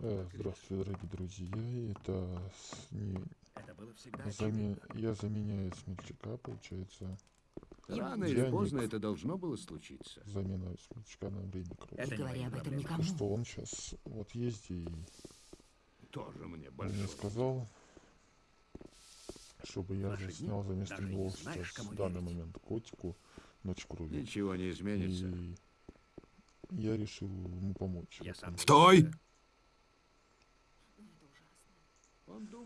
Э, Здравствуйте, дорогие друзья. Это с- не- заме- я заменяю смельчака, получается. Рано Я или поздно это должно было случиться. Замена смельчака на время Не говори об этом никому. Что он сейчас вот ездит и Тоже мне он большой. мне сказал, чтобы я же снял за место него сейчас в данный верить. момент котику ночь крови. Ничего не изменится. И я решил ему помочь. Я сам Стой! Он думает,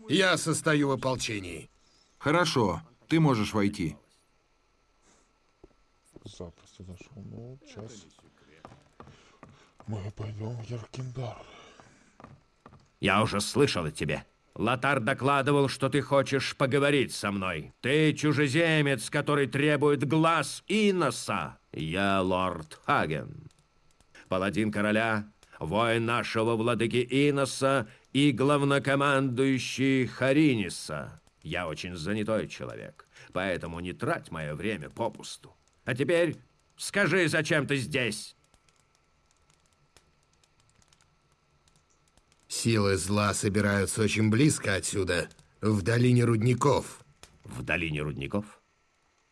Я состою в ополчении. Хорошо, ты можешь войти. Запросто зашел. Ну, сейчас мы пойдем в Яркиндар. Я уже слышал о тебе. Лотар докладывал, что ты хочешь поговорить со мной. Ты чужеземец, который требует глаз Иноса. Я лорд Хаген. Паладин короля, воин нашего владыки Иноса и главнокомандующий Хариниса. Я очень занятой человек, поэтому не трать мое время попусту. А теперь скажи, зачем ты здесь? Силы зла собираются очень близко отсюда, в долине рудников. В долине рудников?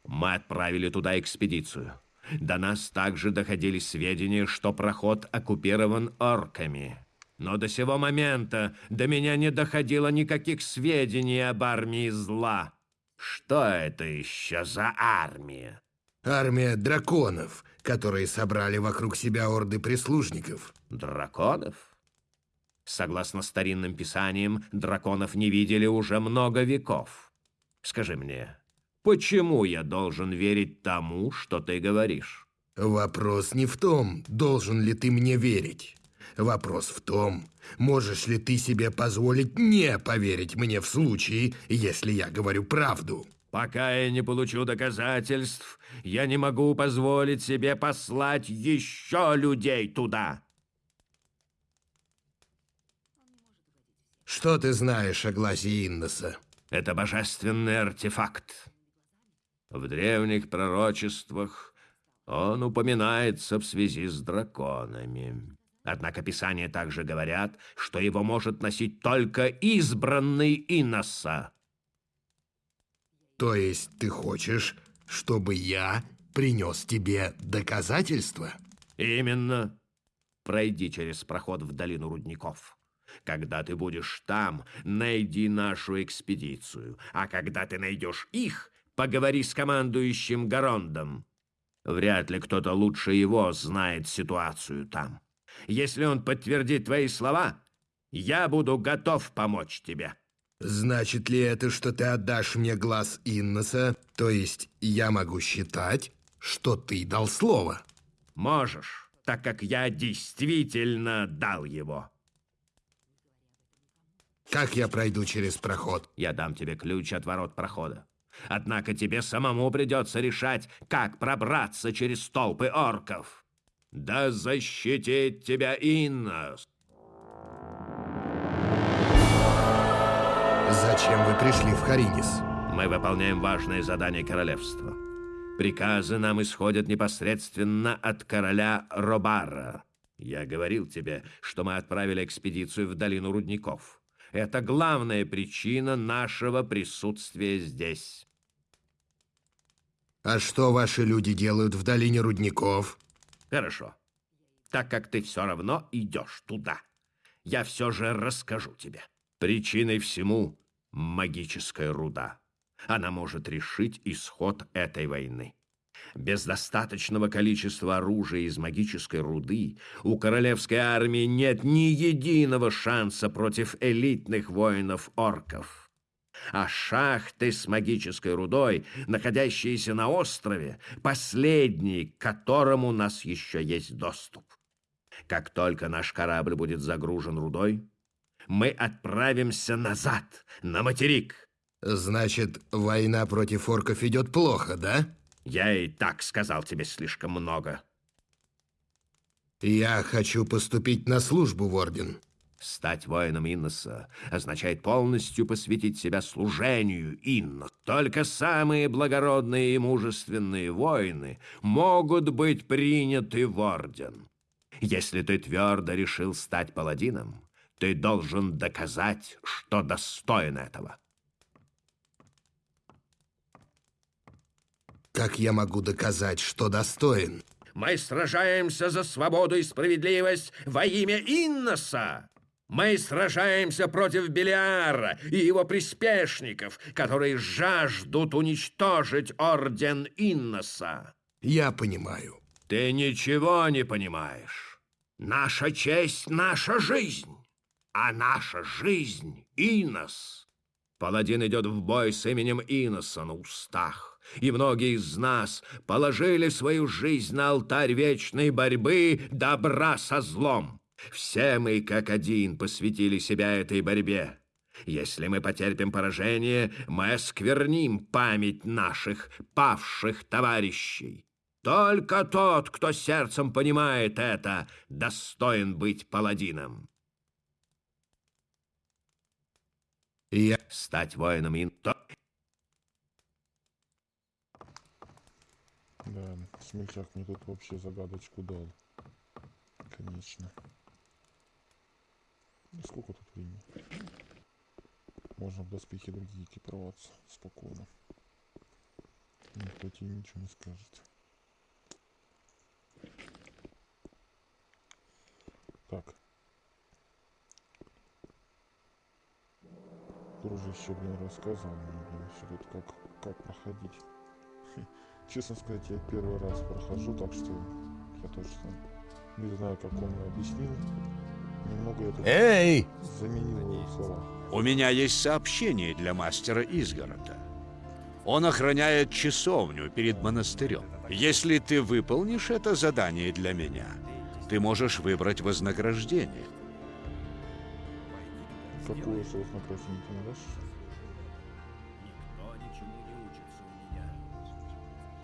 Мы отправили туда экспедицию. До нас также доходили сведения, что проход оккупирован орками. Но до сего момента до меня не доходило никаких сведений об армии зла. Что это еще за армия? Армия драконов, которые собрали вокруг себя орды прислужников. Драконов? Согласно старинным писаниям, драконов не видели уже много веков. Скажи мне, почему я должен верить тому, что ты говоришь? Вопрос не в том, должен ли ты мне верить. Вопрос в том, можешь ли ты себе позволить не поверить мне в случае, если я говорю правду. Пока я не получу доказательств, я не могу позволить себе послать еще людей туда. Что ты знаешь о глазе Инноса? Это божественный артефакт. В древних пророчествах он упоминается в связи с драконами. Однако Писания также говорят, что его может носить только избранный Иноса. То есть ты хочешь, чтобы я принес тебе доказательства? Именно. Пройди через проход в долину рудников. Когда ты будешь там, найди нашу экспедицию. А когда ты найдешь их, поговори с командующим Гарондом. Вряд ли кто-то лучше его знает ситуацию там. Если он подтвердит твои слова, я буду готов помочь тебе. Значит ли это, что ты отдашь мне глаз Инноса? То есть я могу считать, что ты дал слово? Можешь, так как я действительно дал его. Как я пройду через проход? Я дам тебе ключ от ворот прохода. Однако тебе самому придется решать, как пробраться через толпы орков. Да защитит тебя Иннос! Зачем вы пришли в Харинис? Мы выполняем важное задание королевства. Приказы нам исходят непосредственно от короля Робара. Я говорил тебе, что мы отправили экспедицию в долину рудников. Это главная причина нашего присутствия здесь. А что ваши люди делают в долине рудников? Хорошо. Так как ты все равно идешь туда, я все же расскажу тебе. Причиной всему магическая руда. Она может решить исход этой войны. Без достаточного количества оружия из магической руды у королевской армии нет ни единого шанса против элитных воинов-орков. А шахты с магической рудой, находящиеся на острове, последний, к которому у нас еще есть доступ. Как только наш корабль будет загружен рудой, мы отправимся назад, на материк. Значит, война против орков идет плохо, да? Я и так сказал тебе слишком много. Я хочу поступить на службу в Орден. Стать воином Инноса означает полностью посвятить себя служению Иннос. Только самые благородные и мужественные воины могут быть приняты в орден. Если ты твердо решил стать паладином, Ты должен доказать, что достоин этого. Как я могу доказать, что достоин? Мы сражаемся за свободу и справедливость во имя Инноса. Мы сражаемся против Белиара и его приспешников, которые жаждут уничтожить орден Инноса. Я понимаю. Ты ничего не понимаешь. Наша честь — наша жизнь, а наша жизнь — Инос. Паладин идет в бой с именем Иноса на устах, и многие из нас положили свою жизнь на алтарь вечной борьбы добра со злом. Все мы, как один, посвятили себя этой борьбе. Если мы потерпим поражение, мы оскверним память наших павших товарищей. Только тот, кто сердцем понимает это, достоин быть паладином. Я... Стать воином Инто... Да, смельчак мне тут вообще загадочку дал. Конечно. Ну, Сколько тут времени? Можно в доспехи другие экипироваться спокойно. Никто тебе ничего не скажет. Так. Дружище, блин, рассказывал мне, блин, все тут как, как проходить. Честно сказать, я первый раз прохожу, так что я точно не знаю, как он мне объяснил. Эй! заменил его слова. У меня есть сообщение для мастера Изгорода. Он охраняет часовню перед монастырем. Если ты выполнишь это задание для меня, ты можешь выбрать вознаграждение. Какое вознаграждение ты дашь?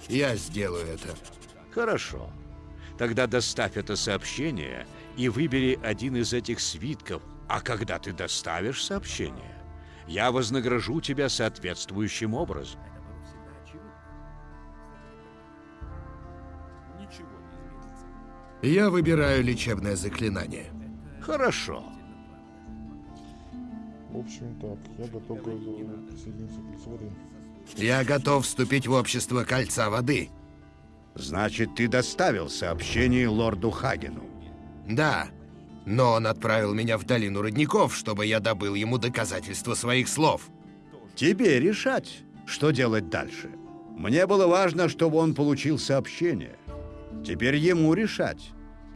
Я сделаю это. Хорошо. Тогда доставь это сообщение и выбери один из этих свитков. А когда ты доставишь сообщение, я вознагражу тебя соответствующим образом. Я выбираю лечебное заклинание. Хорошо. В общем, так, я готов присоединиться к лицу воды. Я готов вступить в общество Кольца Воды. Значит, ты доставил сообщение лорду Хагену. Да, но он отправил меня в долину родников, чтобы я добыл ему доказательства своих слов. Тебе решать, что делать дальше. Мне было важно, чтобы он получил сообщение. Теперь ему решать,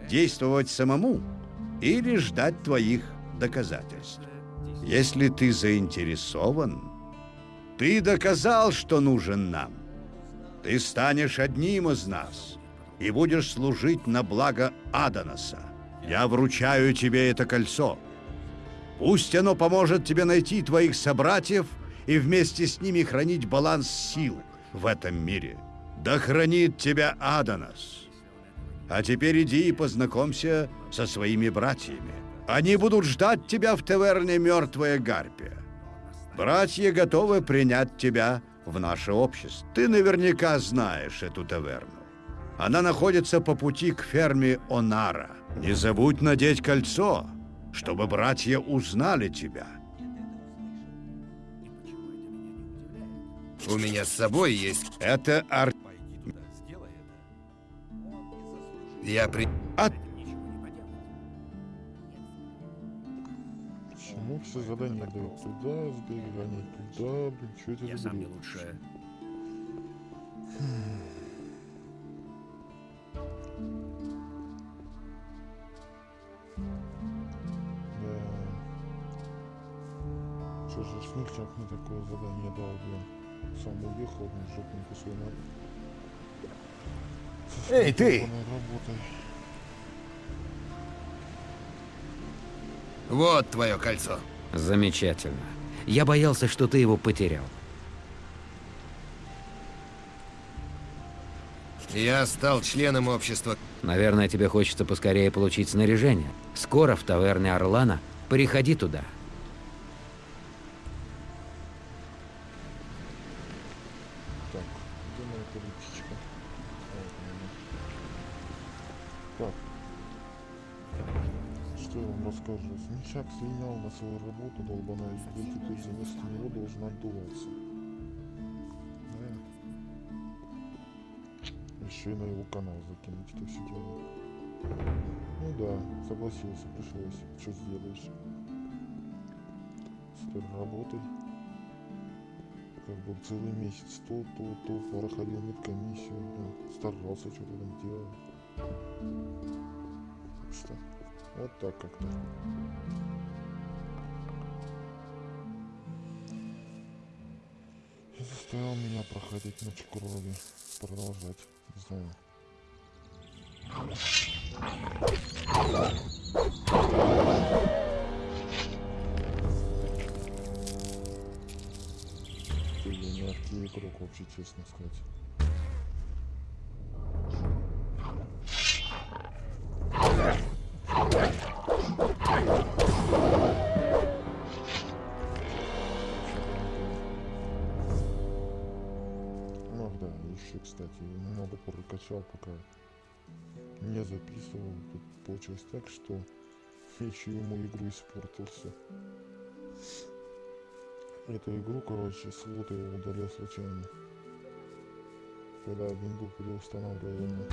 действовать самому или ждать твоих доказательств. Если ты заинтересован, ты доказал, что нужен нам. Ты станешь одним из нас и будешь служить на благо Аданоса. Я вручаю тебе это кольцо. Пусть оно поможет тебе найти твоих собратьев и вместе с ними хранить баланс сил в этом мире. Да хранит тебя Аданос. А теперь иди и познакомься со своими братьями. Они будут ждать тебя в таверне «Мертвая гарпия». Братья готовы принять тебя в наше общество. Ты наверняка знаешь эту таверну. Она находится по пути к ферме Онара. Не забудь надеть кольцо, чтобы братья узнали тебя. У меня с собой есть... Это ар... Я при... От... Почему все задания дают туда, сбегай туда, блин, что это Я сам не бред? Что же, смельчак мне такое задание дал, блин. Сам уехал, блин, жопненько свой на... Эй, ты! работой. Вот твое кольцо. Замечательно. Я боялся, что ты его потерял. Я стал членом общества. Наверное, тебе хочется поскорее получить снаряжение. Скоро в таверне Орлана. Переходи туда. Так. Что я вам расскажу? Чак слинял на свою работу, долбаная, и теперь вместо него должен отдуваться. Да. Еще и на его канал закинуть это все дело. Ну да, согласился, пришлось. Что сделаешь? Теперь работай. Как бы целый месяц то, то, то, проходил медкомиссию, да, старался, что-то там делал. Что, вот так как-то. И заставил меня проходить ночь крови. Продолжать. Не знаю. Я мягкий игрок, вообще честно сказать. Прокачал, пока не записывал. Тут получилось так, что еще ему игру испортился. Эту игру, короче, слот его удалил случайно. Когда винду переустанавливал ему.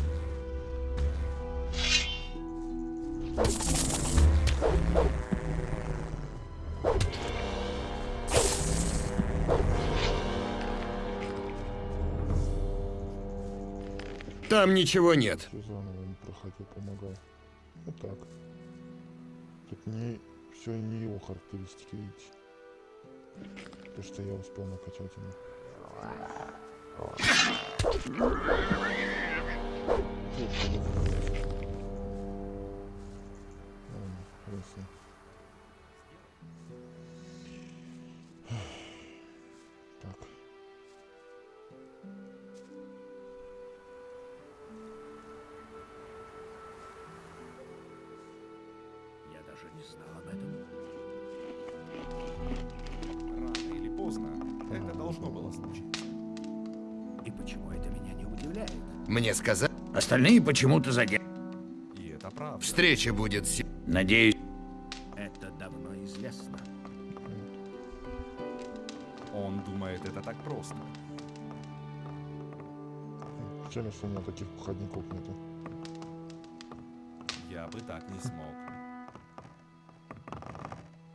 Там ничего нет. Заново ему проходил, помогал. Вот так. Тут не все не его характеристики, видите. То, что я успел накачать ему. Тут Мне сказать, Остальные почему-то заге... И это правда. встреча будет се- Надеюсь, Это давно известно. Он думает, это так просто. Жаль, что у меня таких походников нету. Я бы так не смог.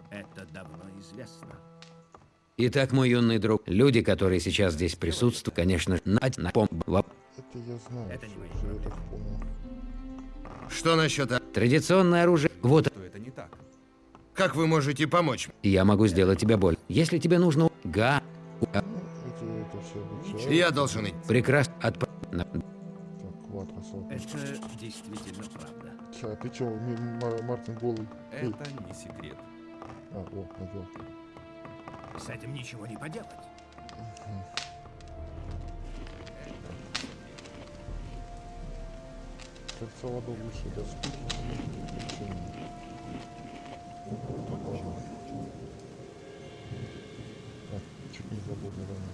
Это давно известно. Итак, мой юный друг, люди, которые сейчас здесь присутствуют, конечно, на, на пом- во- Это я знаю. Это не мои всё я так понял. Что насчет... а- Традиционное оружие. Вот, это не так. Как вы можете помочь? я могу сделать тебе боль. Если тебе нужно... Га... Ну, это все обучают. Я должен идти. Прекрасно. Отп... на- Так, салт. Это действительно правда. Ча, ты чё, Мартин голый? Эй, Это не секрет. а, о, надел. С этим ничего не поделать. Сердце воду лучше доступно. А, чуть не забыл, наверное.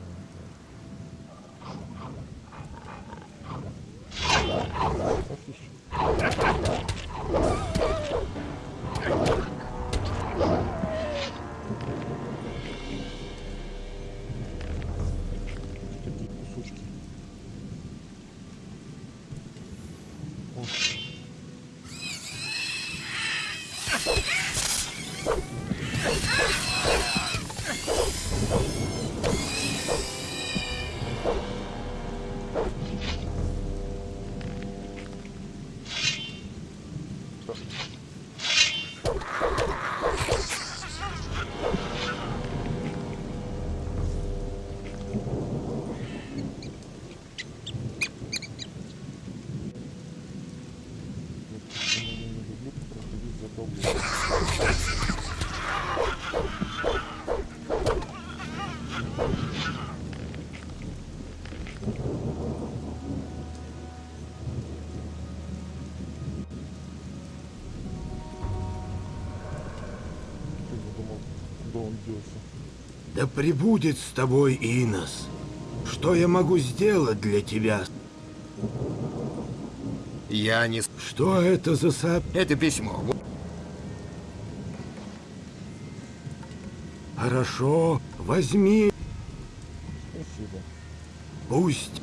Да прибудет с тобой Инос. Что я могу сделать для тебя? Я не... Что это за сап... Это письмо. Хорошо, возьми. Спасибо. Пусть.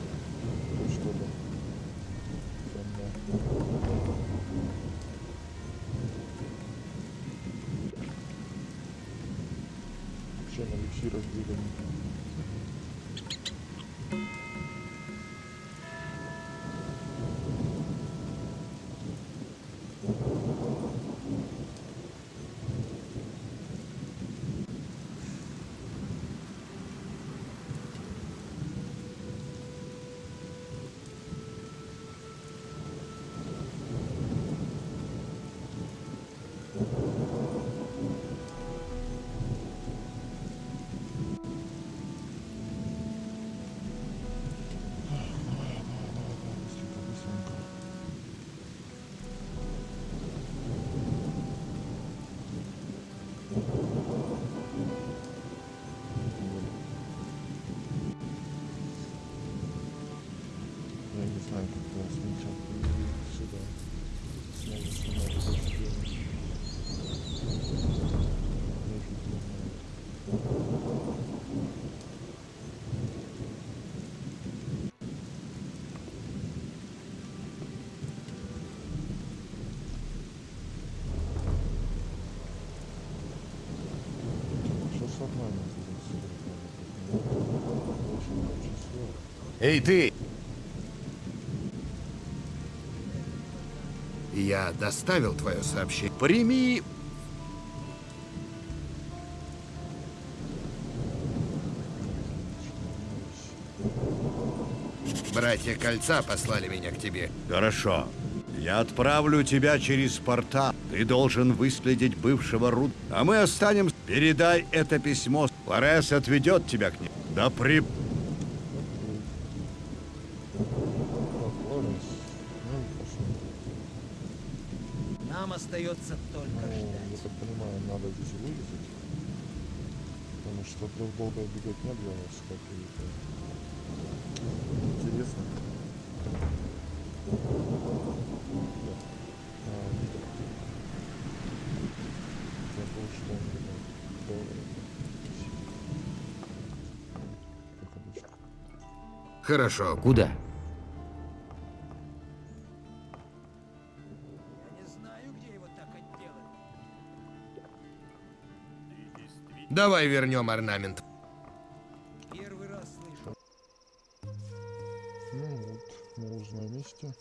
Не знаю, как его сначала сюда. Снова снимать это дело. Даже не знаю. Сейчас нормально будет Очень, очень сложно. Эй, ты! Доставил твое сообщение. Прими... Братья Кольца послали меня к тебе. Хорошо. Я отправлю тебя через портал. Ты должен выследить бывшего Руд. А мы останемся. Передай это письмо. Лорес отведет тебя к ним. Да при... Тут долго бегать не. Интересно. Забыл, что доллары. Выходочка. Хорошо. Куда? Давай вернем орнамент. Первый раз слышу. Ну вот, мы уже на месте.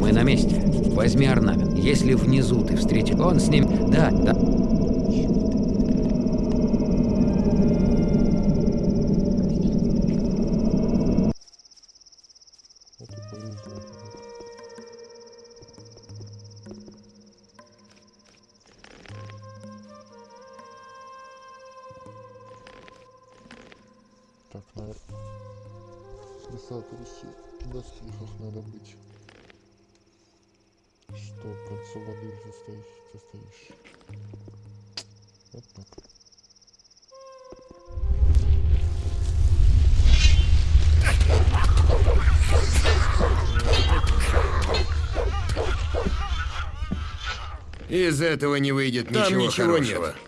Мы на месте. Возьми орнамент. Если внизу ты встретишь... Он с ним... Да, да. Из этого не выйдет Там ничего, ничего хорошего. нет.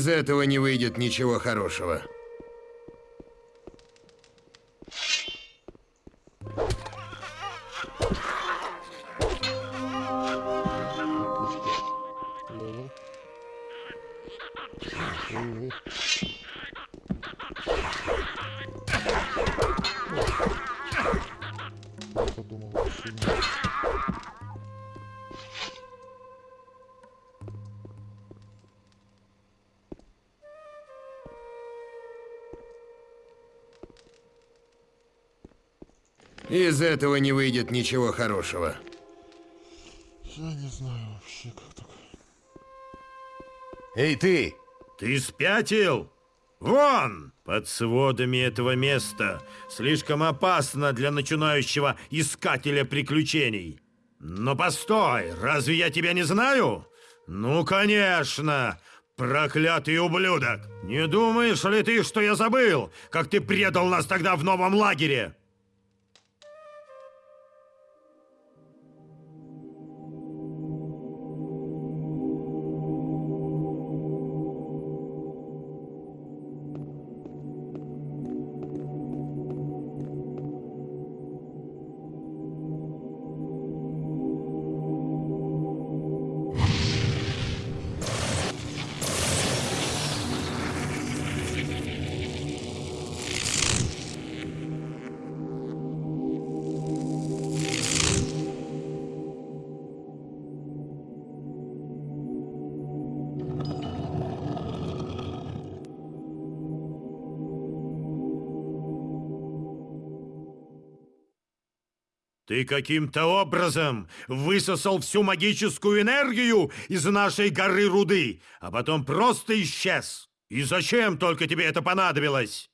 Из этого не выйдет ничего хорошего. Из этого не выйдет ничего хорошего. Я не знаю вообще, как так. Эй, ты! Ты спятил? Вон! Под сводами этого места слишком опасно для начинающего искателя приключений. Но постой, разве я тебя не знаю? Ну, конечно! Проклятый ублюдок! Не думаешь ли ты, что я забыл, как ты предал нас тогда в новом лагере? Ты каким-то образом высосал всю магическую энергию из нашей горы руды, а потом просто исчез. И зачем только тебе это понадобилось?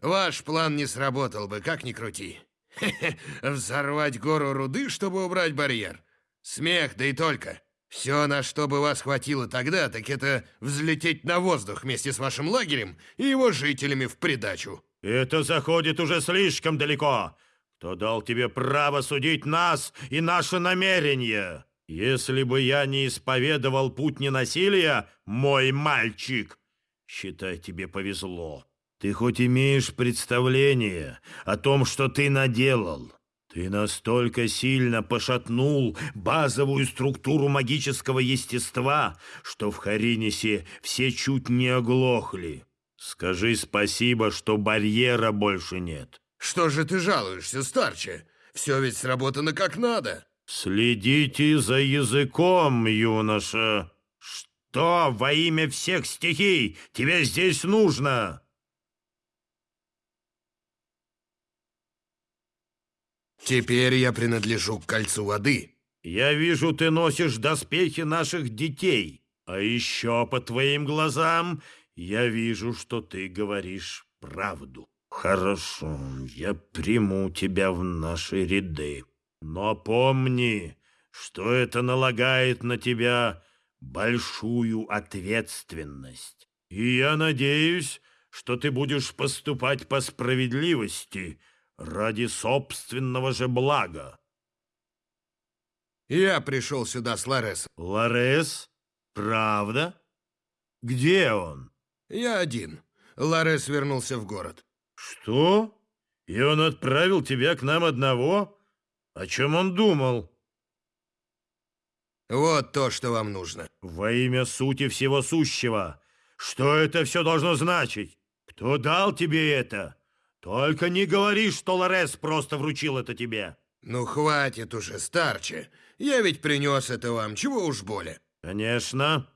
Ваш план не сработал бы, как ни крути. Хе-хе, Взорвать гору руды, чтобы убрать барьер. Смех, да и только. Все, на что бы вас хватило тогда, так это взлететь на воздух вместе с вашим лагерем и его жителями в придачу. Это заходит уже слишком далеко. Кто дал тебе право судить нас и наши намерения? Если бы я не исповедовал путь ненасилия, мой мальчик, считай, тебе повезло. Ты хоть имеешь представление о том, что ты наделал. Ты настолько сильно пошатнул базовую структуру магического естества, что в Харинисе все чуть не оглохли. Скажи спасибо, что барьера больше нет. Что же ты жалуешься, старче? Все ведь сработано как надо. Следите за языком, юноша. Что во имя всех стихий тебе здесь нужно? Теперь я принадлежу к кольцу воды. Я вижу, ты носишь доспехи наших детей. А еще по твоим глазам я вижу, что ты говоришь правду. Хорошо, я приму тебя в наши ряды. Но помни, что это налагает на тебя большую ответственность. И я надеюсь, что ты будешь поступать по справедливости ради собственного же блага. Я пришел сюда с Ларесом. Ларес? Правда? Где он? Я один. Ларес вернулся в город. Что? И он отправил тебя к нам одного? О чем он думал? Вот то, что вам нужно. Во имя сути всего сущего. Что это все должно значить? Кто дал тебе это? Только не говори, что Лорес просто вручил это тебе. Ну, хватит уже, старче. Я ведь принес это вам, чего уж более. Конечно.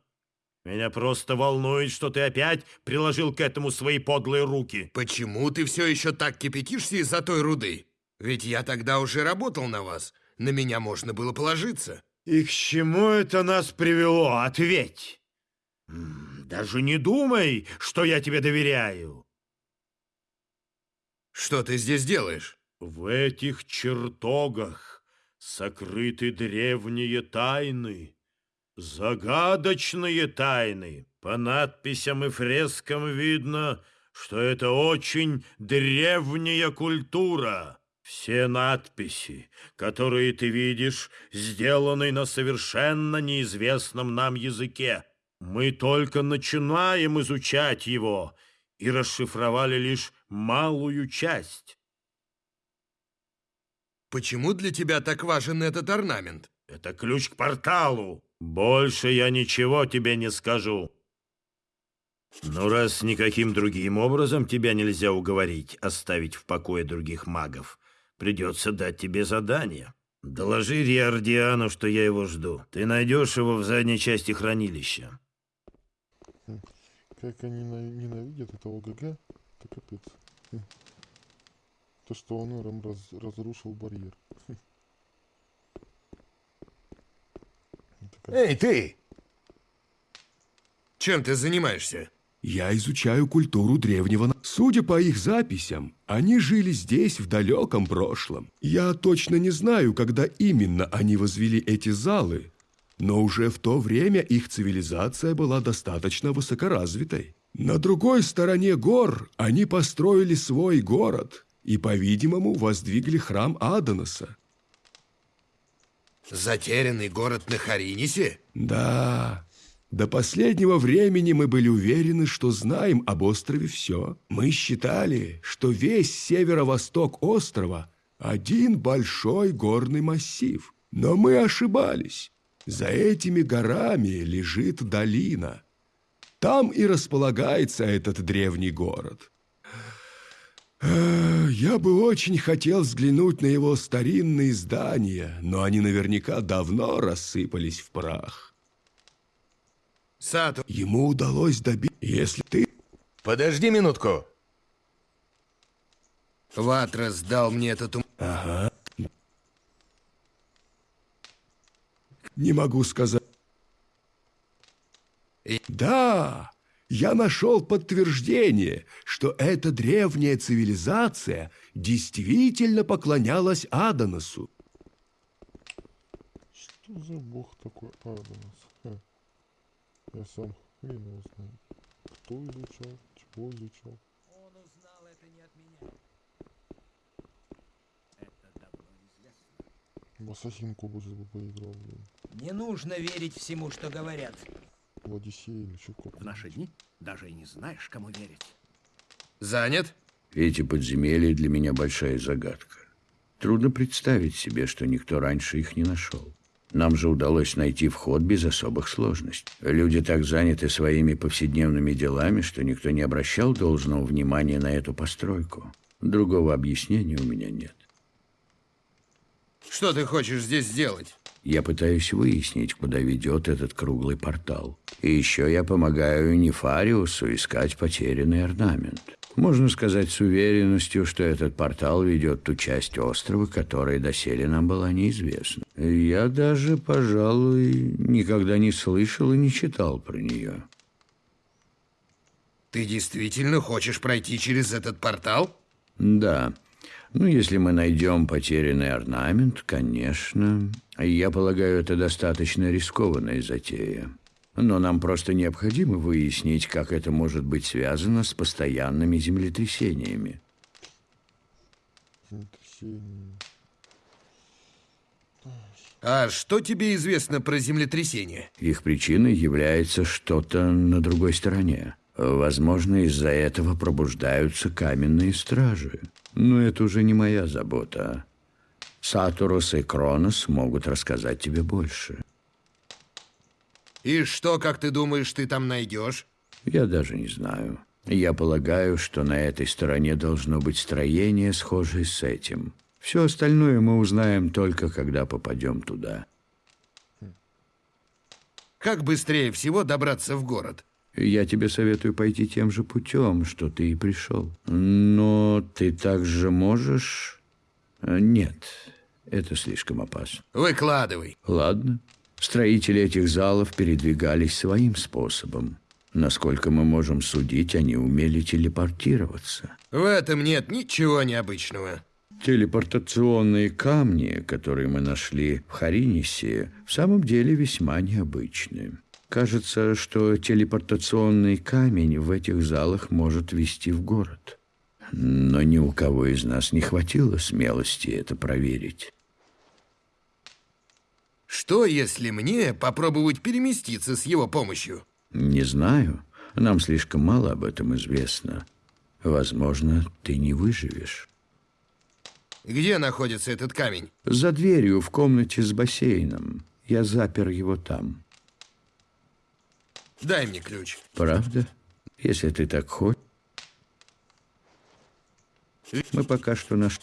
Меня просто волнует, что ты опять приложил к этому свои подлые руки. Почему ты все еще так кипятишься из-за той руды? Ведь я тогда уже работал на вас. На меня можно было положиться. И к чему это нас привело? Ответь. Даже не думай, что я тебе доверяю. Что ты здесь делаешь? В этих чертогах сокрыты древние тайны, загадочные тайны. По надписям и фрескам видно, что это очень древняя культура. Все надписи, которые ты видишь, сделаны на совершенно неизвестном нам языке. Мы только начинаем изучать его и расшифровали лишь малую часть. Почему для тебя так важен этот орнамент? Это ключ к порталу. Больше я ничего тебе не скажу. Но раз никаким другим образом тебя нельзя уговорить оставить в покое других магов, придется дать тебе задание. Доложи Риардиану, что я его жду. Ты найдешь его в задней части хранилища. Как они на- ненавидят этого ГГ, это капец. То, что он им раз- разрушил барьер. Эй, ты! Чем ты занимаешься? Я изучаю культуру древнего... на- Судя по их записям, они жили здесь в далеком прошлом. Я точно не знаю, когда именно они возвели эти залы, но уже в то время их цивилизация была достаточно высокоразвитой. На другой стороне гор они построили свой город и, по-видимому, воздвигли храм Адоноса. Затерянный город на Харинисе? Да, до последнего времени мы были уверены, что знаем об острове все. Мы считали, что весь северо-восток острова – один большой горный массив. Но мы ошибались. За этими горами лежит долина. Там и располагается этот древний город. Я бы очень хотел взглянуть на его старинные здания, но они наверняка давно рассыпались в прах. Сату, Ему удалось добить, если ты... Подожди минутку. Ватрас дал мне этот ум... Ага. Не могу сказать. Да, я нашел подтверждение, что эта древняя цивилизация действительно поклонялась Адоносу. Что за бог такой Адонос? Ха. Я сам хрен его знаю. Кто изучал, чего изучал. Он узнал это не от меня. В Ассасинку бы бы поиграл, блин. Не нужно верить всему, что говорят. В Одиссее или что В наши дни даже и не знаешь, кому верить. Занят? Эти подземелья для меня большая загадка. Трудно представить себе, что никто раньше их не нашел. Нам же удалось найти вход без особых сложностей. Люди так заняты своими повседневными делами, что никто не обращал должного внимания на эту постройку. Другого объяснения у меня нет. Что ты хочешь здесь сделать? Я пытаюсь выяснить, куда ведет этот круглый портал. И еще я помогаю Нефариусу искать потерянный орнамент. Можно сказать с уверенностью, что этот портал ведет ту часть острова, которая доселе нам была неизвестна. Я даже, пожалуй, никогда не слышал и не читал про нее. Ты действительно хочешь пройти через этот портал? Да. Ну, если мы найдем потерянный орнамент, конечно. Я полагаю, это достаточно рискованная затея. Но нам просто необходимо выяснить, как это может быть связано с постоянными землетрясениями. А что тебе известно про землетрясение? Их причиной является что-то на другой стороне. Возможно, из-за этого пробуждаются каменные стражи. Но это уже не моя забота. Сатурус и Кронос могут рассказать тебе больше. И что, как ты думаешь, ты там найдешь? Я даже не знаю. Я полагаю, что на этой стороне должно быть строение, схожее с этим. Все остальное мы узнаем только, когда попадем туда. Как быстрее всего добраться в город? Я тебе советую пойти тем же путем, что ты и пришел. Но ты также можешь... Э, Нет, это слишком опасно. Выкладывай. Ладно. Строители этих залов передвигались своим способом. Насколько мы можем судить, они умели телепортироваться. В этом нет ничего необычного. Телепортационные камни, которые мы нашли в Харинисе, в самом деле весьма необычны. Кажется, что телепортационный камень в этих залах может вести в город. Но ни у кого из нас не хватило смелости это проверить. Что, если мне попробовать переместиться с его помощью? Не знаю. Нам слишком мало об этом известно. Возможно, ты не выживешь. Где находится этот камень? За дверью в комнате с бассейном. Я запер его там. Дай мне ключ. Правда? Если ты так хочешь. Мы пока что наш...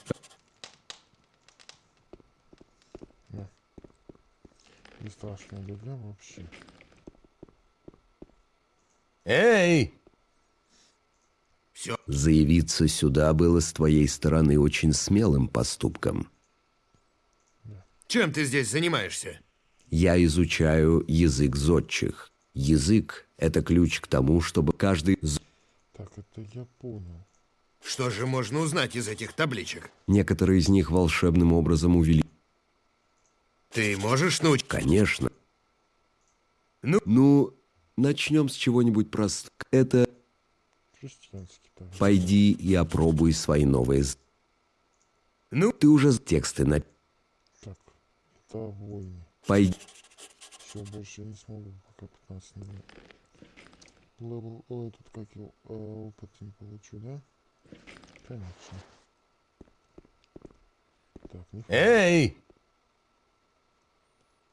Не страшно люблю вообще. Эй! Все. Заявиться сюда было с твоей стороны очень смелым поступком. Чем ты здесь занимаешься? Я изучаю язык зодчих. Язык — это ключ к тому, чтобы каждый... Так, это я понял. Что же можно узнать из этих табличек? Некоторые из них волшебным образом увели... Ты можешь научить? Конечно. Ну? Ну, начнем с чего-нибудь простого. Это. «Пойди и опробуй свои новые...» з- Ну? Ты уже тексты на... Так, это войны. Пойди... Все, больше я не смогу, пока 15 не будет. Левел, ой, тут как его, э, опыт не получу, да? Конечно. Так, не Эй!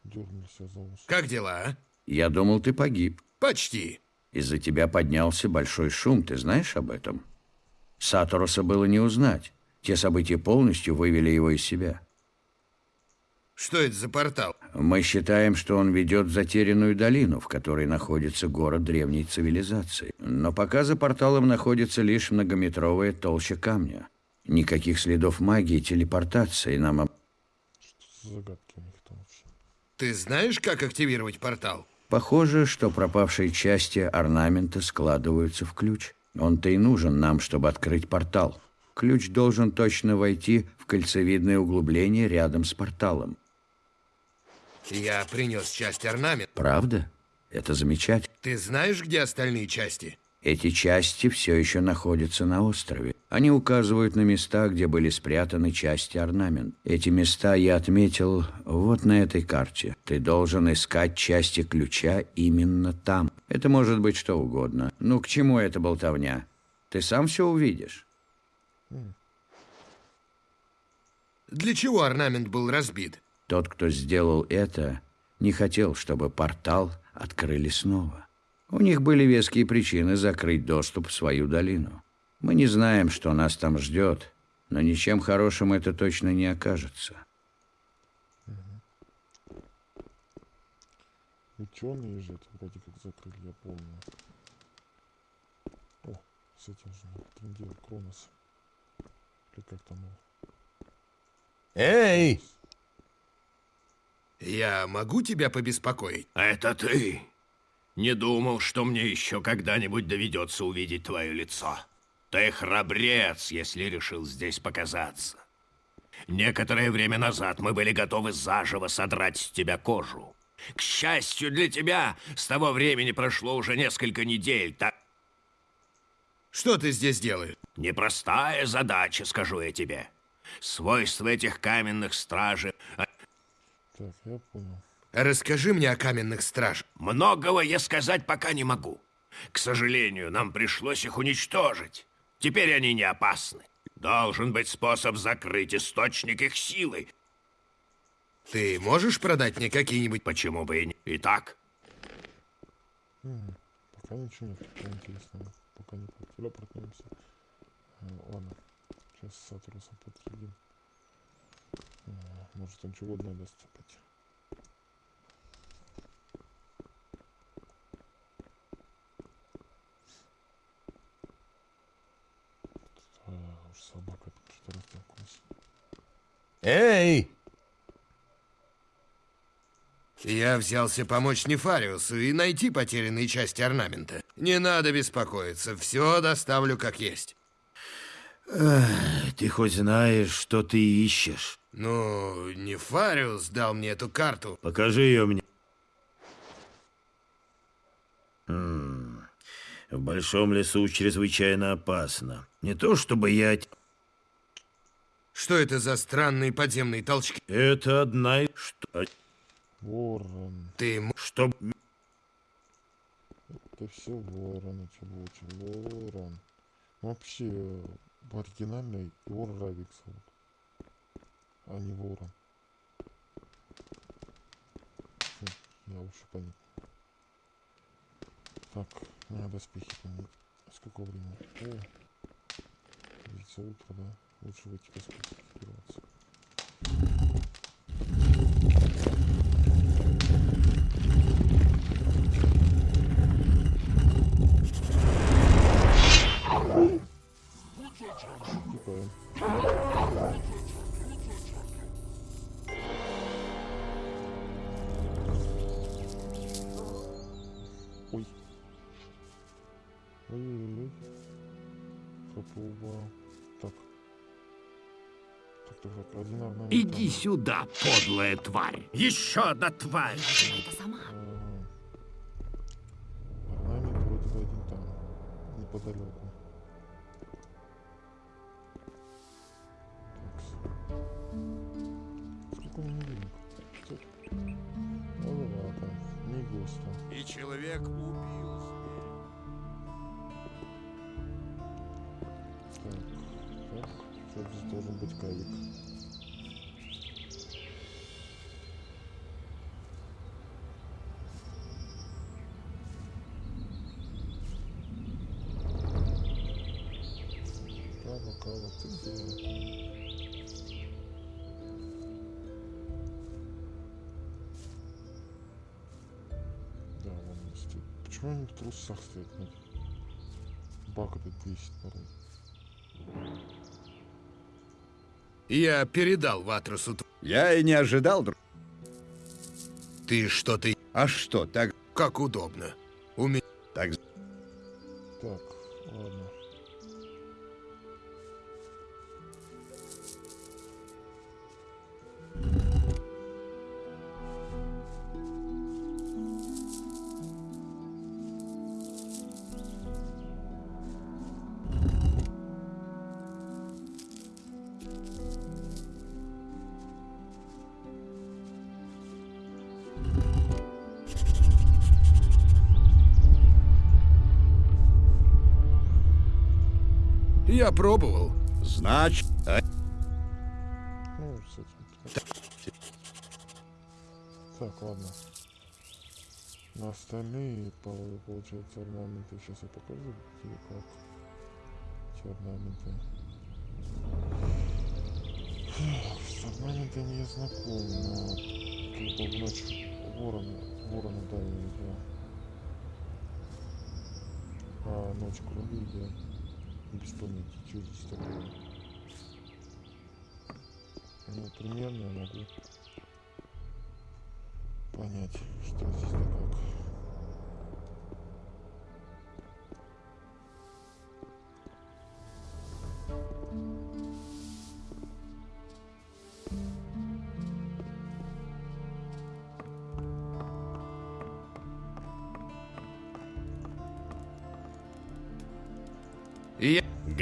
Дернулся за ус. Как дела, а? Я думал, ты погиб. Почти. Из-за тебя поднялся большой шум, ты знаешь об этом? Сатороса было не узнать. Те события полностью вывели его из себя. Что это за портал? Мы считаем, что он ведет в затерянную долину, в которой находится город древней цивилизации. Но пока за порталом находится лишь многометровая толща камня. Никаких следов магии телепортации нам... об- Что за загадки у них там вообще? Ты знаешь, как активировать портал? Похоже, что пропавшие части орнамента складываются в ключ. Он-то и нужен нам, чтобы открыть портал. Ключ должен точно войти в кольцевидное углубление рядом с порталом. Я принес часть орнамента. Правда? Это замечательно. Ты знаешь, где остальные части? Эти части все еще находятся на острове. Они указывают на места, где были спрятаны части орнамент. Эти места я отметил вот на этой карте. Ты должен искать части ключа именно там. Это может быть что угодно. Ну, к чему эта болтовня? Ты сам все увидишь. Для чего орнамент был разбит? Тот, кто сделал это, не хотел, чтобы портал открыли снова. У них были веские причины закрыть доступ в свою долину. Мы не знаем, что нас там ждет, но ничем хорошим это точно не окажется. Ученые же это вроде как закрыли, я помню. О, с этим же трендел Кронос. Или как там его? Эй! Я могу тебя побеспокоить? Это ты? Не думал, что мне еще когда-нибудь доведется увидеть твое лицо. Ты храбрец, если решил здесь показаться. Некоторое время назад мы были готовы заживо содрать с тебя кожу. К счастью для тебя, с того времени прошло уже несколько недель. Так Что ты здесь делаешь? непростая задача, скажу я тебе. Свойства этих каменных стражей а, Так, я понял. Расскажи мне о каменных стражах. Многого я сказать пока не могу. К сожалению, нам пришлось их уничтожить. Теперь они не опасны. Должен быть способ закрыть источник их силы. Ты можешь продать мне какие-нибудь... Почему бы и не... Итак, М, Пока ничего нет такого интересного. Пока не телепортнемся. Э, Ладно, сейчас с Сатурусом подъедем. Может он чего угодно даст опять. А, уж собака что-то растолкнулась. Эй! Я взялся помочь Нефариусу и найти потерянные части орнамента. Не надо беспокоиться, все доставлю как есть. ты хоть знаешь, что ты ищешь? Ну, Нефариус дал мне эту карту. Покажи ее мне. М, В большом лесу чрезвычайно опасно. Не то чтобы я... Что это за странные подземные толчки? Это одна из... Что? Ворон. Ты... Что... Это все ворон, эти лучи. Ворон. Вообще, в оригинальной его Равик зовут. А не ворон. Хм, Я вообще понятно. Так, надо доспехи поменять. Сколько времени? О, видите, утро, да? Лучше в эти доспехи экипироваться. Иди сюда, подлая тварь! Еще одна тварь! Ага. Почему они в трусах стоят? Ну, Баг этот бесит порой. Я передал Ватрусу. т- Я и не ожидал, друг. Ты что-то... А что, так... Как удобно. У меня... Так, Так, ладно. Я пробовал. значит... а- Ну, с этим. Так, ладно. На остальные, по- получается, орнаменты. Сейчас я покажу, где как. Эти орнаменты. С орнаментами я знаком, но как бы в ночь ворона, ворона, да, я видел. А ночь круги я без понятия, что здесь такое. Ну, примерно я могу понять, что здесь да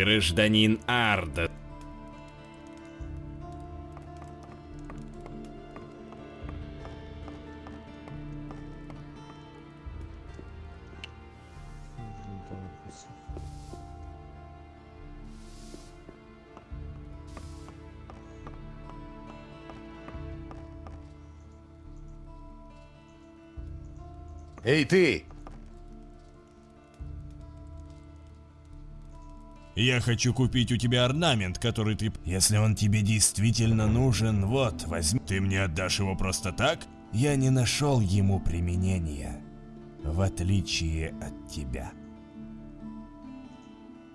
Гражданин Арда. Эй, ты! Я хочу купить у тебя орнамент, который ты... Если он тебе действительно нужен, вот, возьми. Ты мне отдашь его просто так? Я не нашел ему применения. В отличие от тебя.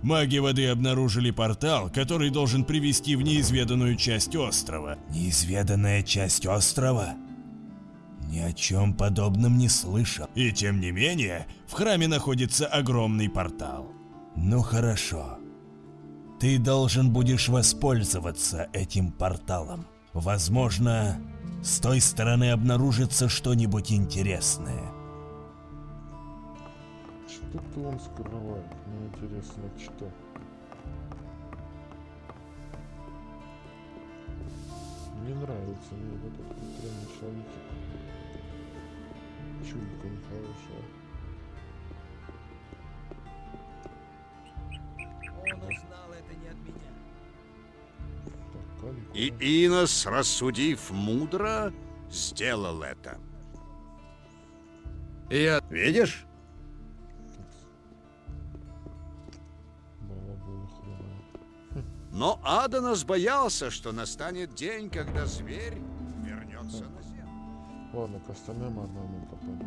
Маги воды обнаружили портал, который должен привести в неизведанную часть острова. Неизведанная часть острова? Ни о чем подобном не слышал. И тем не менее, в храме находится огромный портал. Ну хорошо. Ты должен будешь воспользоваться этим порталом. Возможно, с той стороны обнаружится что-нибудь интересное. Что-то он скрывает. Мне интересно, что. Не нравится мне вот этот упрямый человечек. Чуйка нехорошая. Он узнал И Инос, рассудив мудро, сделал это. Я... Видишь? Но Аданос боялся, что настанет день, когда зверь вернется на землю. Ладно, к остальным пойдем.